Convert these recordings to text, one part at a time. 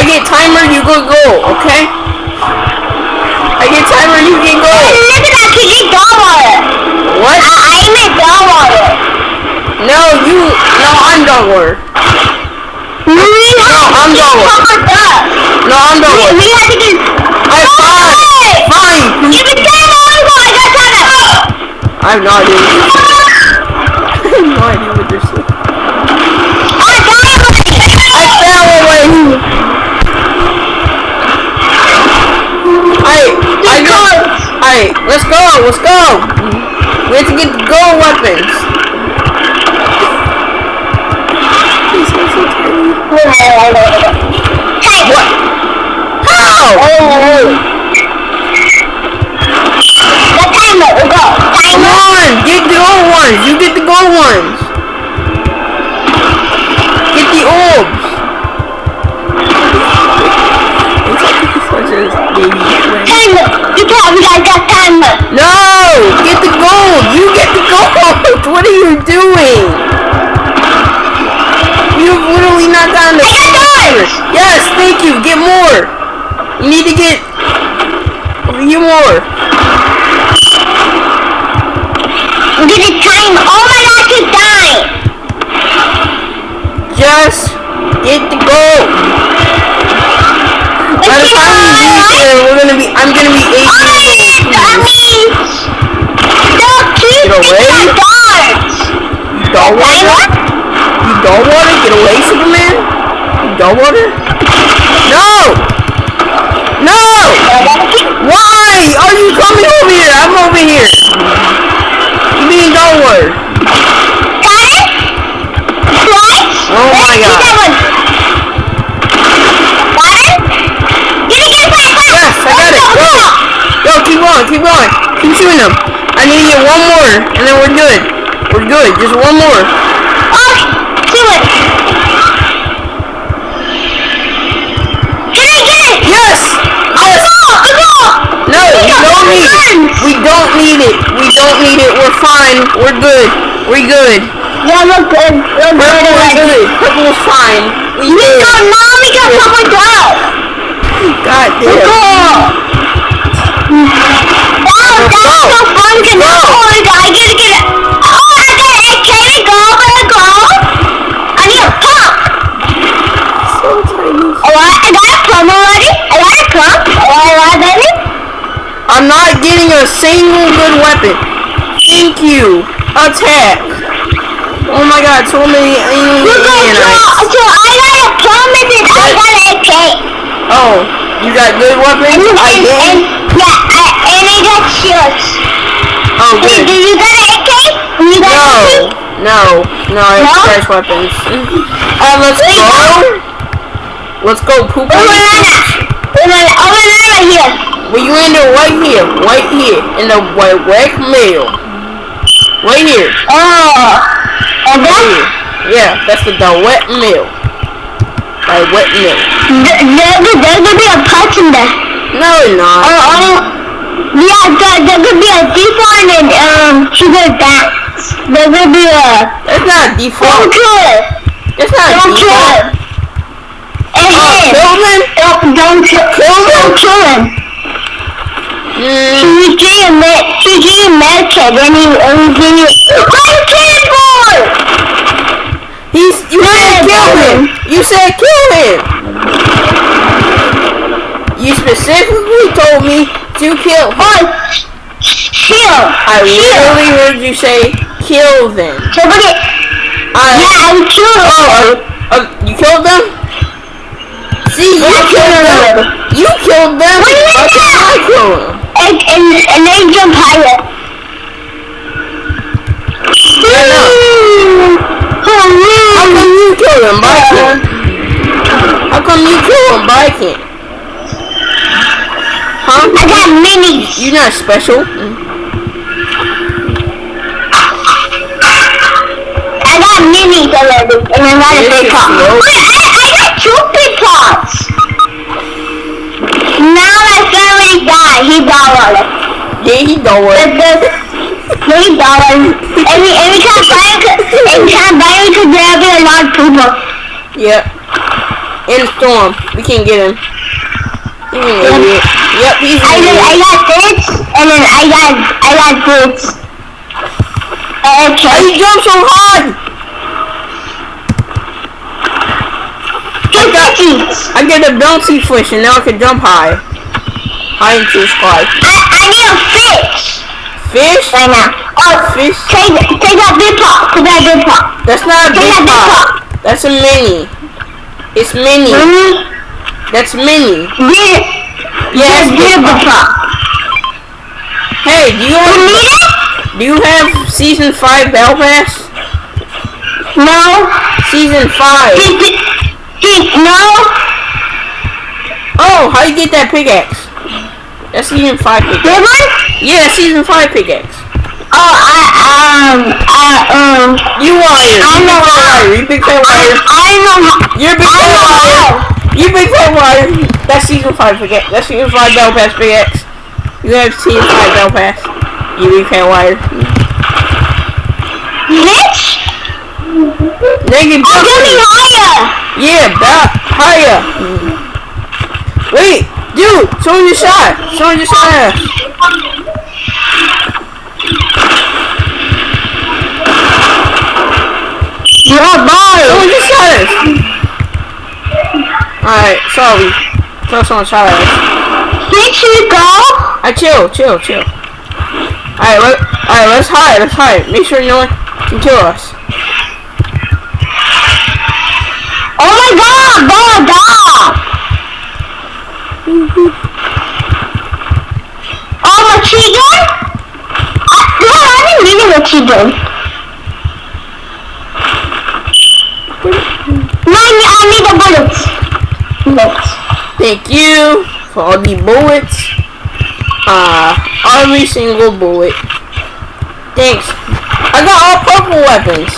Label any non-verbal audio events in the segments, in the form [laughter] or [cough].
I get timer, you go go, okay? I get timer, you can go. Look at that, you dog? What? I, I made dog water. No, you, no, I'm dog water. No, I'm dog water. No, I'm dog We, water. we have to get... I fine, fine. You can say you want, I got time. I have no idea. [laughs] I have no idea what they're saying. Alright, let's go, let's go. We have to get the gold weapons. These guys are tiny. Hey, What? How? The timer, we go. Come on, get the gold ones. You get the gold ones. Get the orbs. Such baby. Timer. You can't, we got got timer. No! Get the gold! You get the gold! [laughs] What are you doing? You've literally not gotten the I got yours! Yes, thank you. Get more. You need to get get more. I'm gonna time. Oh my god, she's dying. Just get the gold. By the time we reach there, we're gonna be. I'm gonna be eight I years old. mean, the two Get away. You dog water? You dog water? Get away, Superman. You dog water? No! No! Why are you coming over here? I'm over here. You mean dog water? Got it? Twice? Oh my God. that one. Got it? Get it, get it, fast, fast. Yes, I got it. Let's Go. go, Go, keep going, keep going. Keep shooting them. I need to get one more, and then we're good. We're good. Just one more. Oh, do it. Get it, get it. Yes! Yes! Go, go. No, we don't need it. We don't need it. We don't need it. We're fine. We're good. We're good. Yeah, we're good. We're good Purple is already. good. Purple is fine. We We good. got mom, we got someone else. God damn. go. Wow, that's so fun. Can Go. oh, I gotta get it, get it. Oh, I got it. Can it go? Can it go? I need a pump. So tiny. Oh, I, I got a pump already. I got a pump. Oh, I got it. I'm not getting a single good weapon. Thank you. Attack. Oh my god, so many alien so, so I got a pump and then I got an AK. Oh, you got good weapons? and, I did? Got shields. Oh, Hey, do good. you got an AK? You got No, AK? no, no, I have No? fresh weapons. Uh, let's Wait, go. Let's go, poop. Oh, banana. Oh, banana. Oh, here. Well, you in there right here, right here, in the white wet mail. Right here. Oh. And Right here. Yeah, that's the, the wet mail. Like wet milk. th- there, there could be a punch in there. No, not. Or, or, yeah, there, there could be a default and, um, sugar dance. There could be a, It's not don't default. kill it. It's not Don't kill default. it. And Oh, him. Kilman? Don't, don't kill, don't kill him. Mm, He gave you med, he gave you med kit, then he, and he gave you, why you killing boy? he's, you said kill him. You said kill him. You specifically told me to kill him. Oh, chill. I chill. literally heard you say kill them. Somebody, I, yeah, I killed Oh, uh, uh, you killed them? See, you Yeah, I killed killed them. them. You killed them. What do you mean? I kill them? And, and, and then jump higher. Yeah, no. How come you kill them, but can't? How come you kill them, but can't? Huh? I got minis. You're not special. I got minis already, and I got a big pot. Wait, I, I got two big pots. Now my family died. He died already. Yeah, he work. the, three dollars. Every every time buy it, every time buy it, could there be a lot of people. Yeah. in storm. We can't get him. Yep, he's I got, I got this, and then I got, I got. Why Okay. you jump so hard? Two cookies. I get a bouncy fish and now I can jump high. High into the sky. I, I need a fish Fish? right now. Oh, Fish? take, take that big pot. Take that big pot. That's not a big big pot. pot. That's a mini. It's mini. Really? That's mini. Big, Yes, big, big pot. Hey, do you You have, need it? do you have season five battle pass? No. Season five. No. Oh, how you get that pickaxe? That's season five pickaxe. One? Yeah, season five pickaxe. Oh, I, um, I, um, You wire. I You know big fat how. wire. You big fat I, wire. I know how. You're big fat how. You big fat wire. That's season five forget. That's season five battle pass pickaxe. You have season five battle pass. You big fat wire. Bitch? Naked Oh, get me higher. Yeah, back higher. Wait, dude, someone your shot. Someone your shot. You're a boy. Someone just shot us. Alright, sorry. Thought someone shot us. Did you go? I chill, chill, chill. Alright, let, alright, let's hide, let's hide. Make sure no one can kill us. Oh my god, dog, dog. Oh, a tree gun? I, no, I didn't mean it a tree gun. No, I need, I need the bullets. Bullets. Thank you for all the bullets. Uh, every single bullet. Thanks. I got all purple weapons.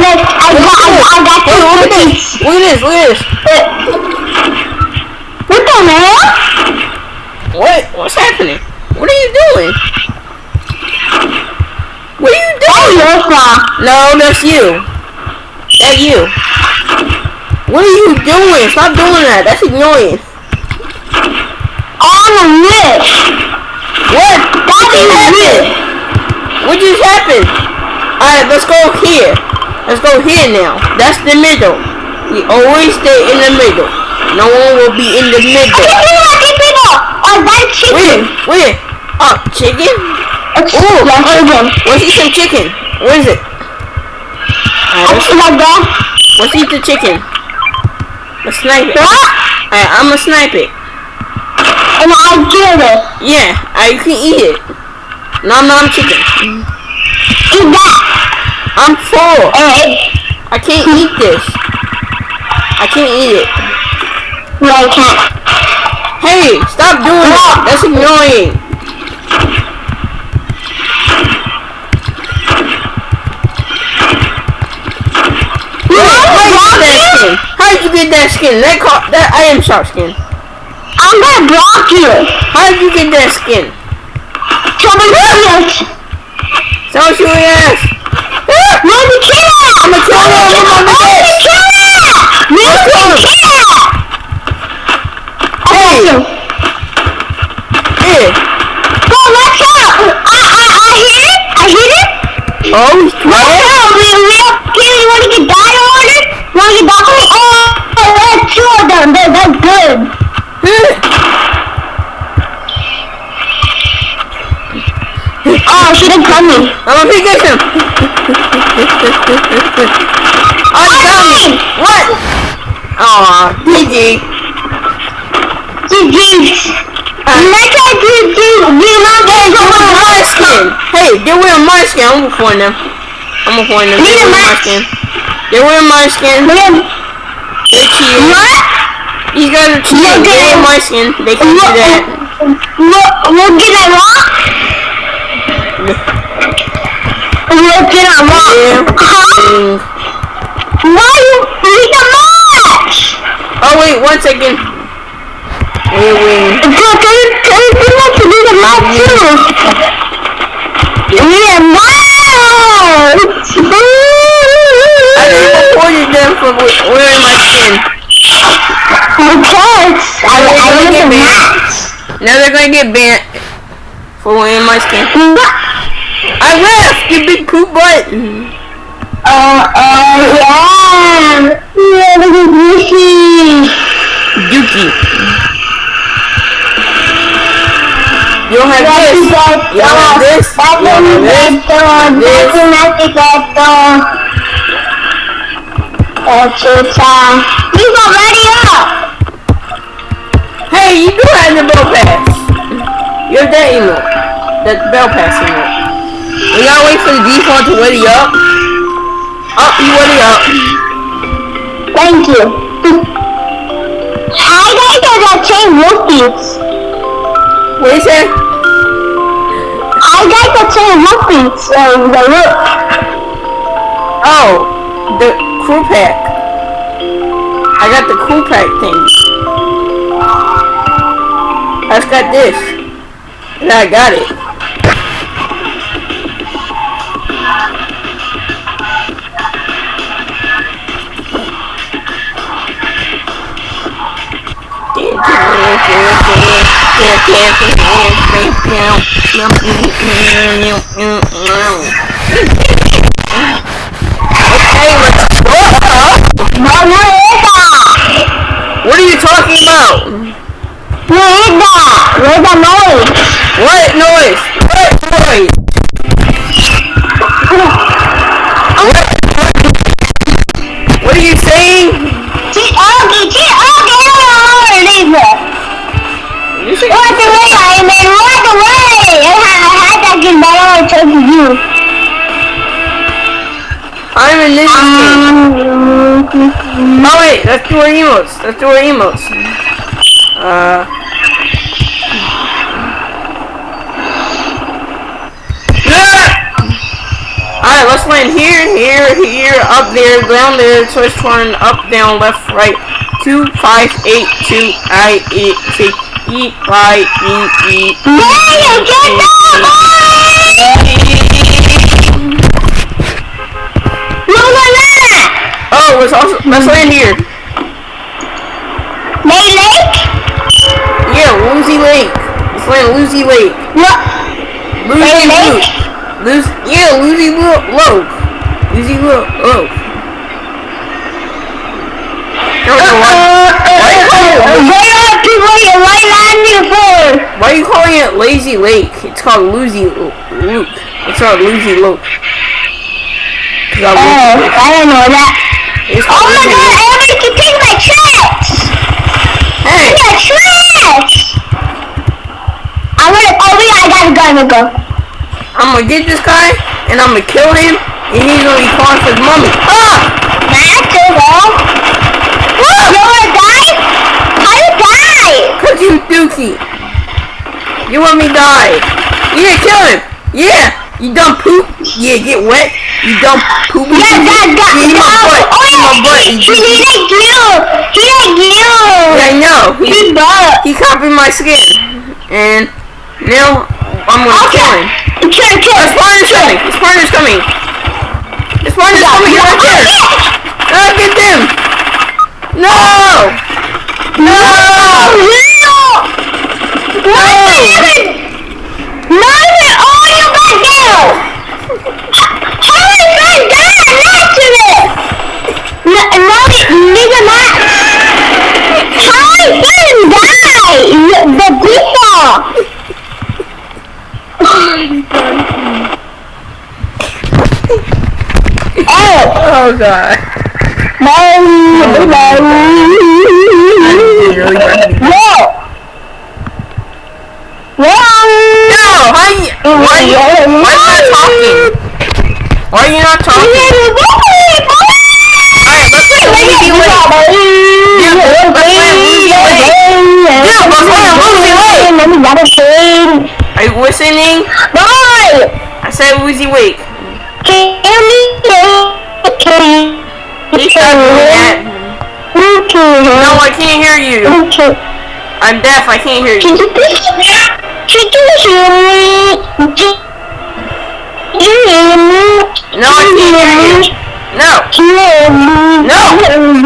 Look, I got, I, I got two look at this. Look at this, look at this. What the hell? What? What's happening? What are you doing? What are you Oh, doing? sir. No, that's you. That you. What are you doing? Stop doing that. That's annoying. On the list. What? That What just happened? What just happened? Alright, let's go here. Let's go here now. That's the middle. We always stay in the middle. No one will be in the middle. can see that, I can see that. Oh, that chicken. Where? Where? Oh, chicken? It's Ooh, yeah, chicken. Let's eat some chicken. Where is it? Alright, let's, like let's eat the chicken. Let's snipe it. What? Alright, I'm gonna snipe it. And I kill it. Yeah, I, you can eat it. Nom nom chicken. Eat that. I'm full. And I can't eat this. I can't eat it. no, I can't. Hey, stop doing that. That's annoying. You How know did you get that what? skin? How did you get that skin? That car, that I am shark skin. I'm gonna block you. How did you get that skin? Trouble is, Someone shoot your ass. Ah! Where's the killer? I'm gonna kill him with my Where's the bitch. killer? Where's the Let's go. killer? Hey. Yeah. Go, let's go. I, I, I hit it. I hit it. Oh, he's Let's quiet. go. We, we have killer. You wanna get die order? Wanna get die order? Oh, that's two of them. That, that's good. Come me. I'm gonna pick this him. oh, he got me. What? Aw, GG. Let's go do, do, do not get They're someone my skin. Hey, they're wearing my skin. I'm reporting them. I'm reporting them. Me They're wearing my skin. They're wearing my skin. They're cheating. what? These guys are cheating. Look They're wearing my skin. They can't do that. What, what did I want? What did I. Huh? Why you read the match? Oh wait, one second. Wait, wait. Can, can, you- can you do that to do the match too? Yeah, match! I just reported them for wearing my skin. cares? I, I gonna get banned. Now they're gonna get banned for wearing my skin. I you big poop butt. Uh, uh, yeah. Yeah, look at Lucy. Dookie. You don't have this. You don't have this. You don't have this. You go ready up! Hey, you do have the bell pass. You have that emote. That bell pass emote. We gotta wait for the default to ready up. Up, you ready up. Thank you. How guys are that chain rookies? What is that? I got the chain rookies, um, the look. Oh, the crew pack. I got the crew pack thing. I just got this. And I got it. Okay, let's go. What are you talking about? No, esa! Where's the noise? What noise? What noise? What? What are you saying? Walk away, I mean, walk away! I had, I had that good but I want to talk to you. I'm in this game. Um, Oh wait, let's do our emotes. Let's do our emotes. Uh. Alright, let's land here, here, here, up there, down there, twist turn, up, down, left, right. Two, five, eight, two, I, eight, six, E, Y, E, E. There you get that, No, no, no! Oh, let's also let's land here. May Lake? Yeah, Lucy Lake. Let's land Lucy Lake. No. Lucy Lake? Lucy, yeah. Lucy Lo- Loke. I don't know why. Why you calling it, are you landing for? why are you calling it Lazy Lake? It's called Loozy Lo- Luke. It's called Loozy I Oh, I don't know that. It's Oh my Lucy god, everybody can take my trash! Hey, Yeah, trash! I'm gonna, oh yeah, I gotta go, I'm gonna go. I'm gonna get this guy and I'm gonna kill him and he's gonna be calling for his mommy. Ah! Matt, go go. You wanna die? Die? Cause you dookie. You want me to die. Yeah, kill him. Yeah. You dumb poop. Yeah, get wet. You dumb poop. Yeah, that, that, Yeah, in my butt. Oh In my yeah, butt. he, he, he like you. He like you. Yeah, I know. He, He he copied my skin. And now I'm gonna kill him. Kill, kill. His partner's coming. His partner's coming. His partner's coming. You're right there. Ah, get them. No. No. Nothing! Oh, you all you got down! How is that down? Not to it! No, no, nigga, not. How is that? The people! Oh! Oh god. No! No! Whoa! No. How you? Why are you? Why are you not talking? Why are you not talking? Alright, let's play Lucy Lake. Yeah, let's play Lucy Lake. Yeah, let's play Lucy Lake. Are you listening? I said Lucy Lake. can't hear you. Okay. I'm deaf, I can't hear you. Can you No, I can't hear you. No. No.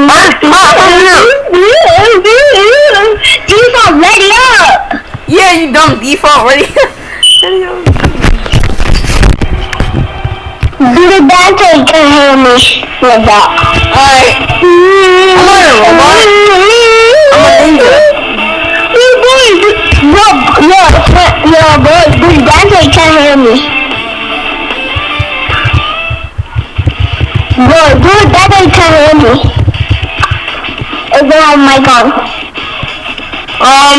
Hard pop, Default ready up. Yeah, you dumb default ready up. Dude, that's how you can hear me with that. Alright. Hello, robot. I'm a ninja. You boys, no, no, no, boy, the battery can't hear me. Bro, dude, battery can hear me. Is it on my gun? Um,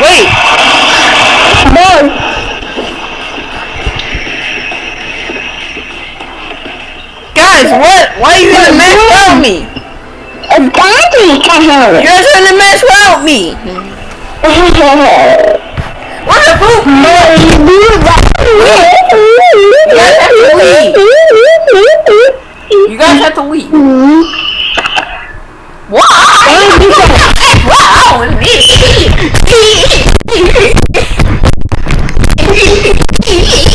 wait, Boy, guys, what? Why are you gonna mess without me? battery can hear You me. guys are gonna mess without me. What the poop? You guys have to leave. You guys have Why? Wow, That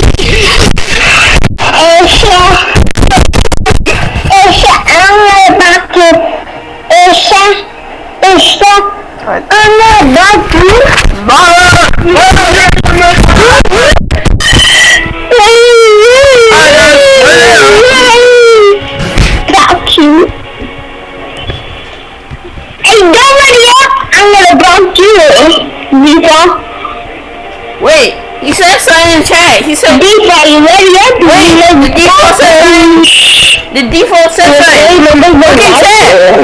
the default said something. Look in chat.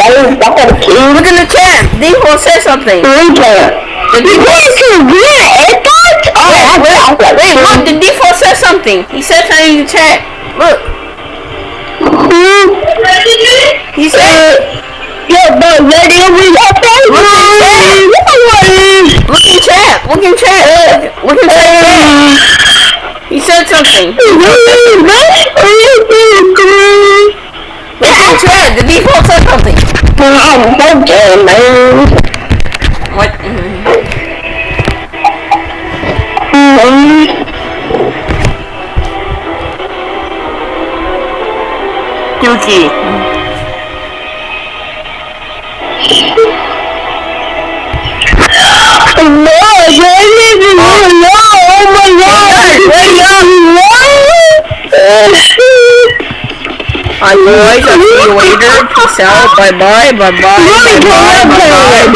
Look in the chat. Default said something. The default. Wait, wait, look. The default said something. He said something in the chat. Look. He said. Look in chat. Look in chat. Look in chat. He said something. Look in chat. The default said something. What? Alright boys, I'll see you later. Peace out. Bye bye. Bye bye. Bye bye. Bye bye.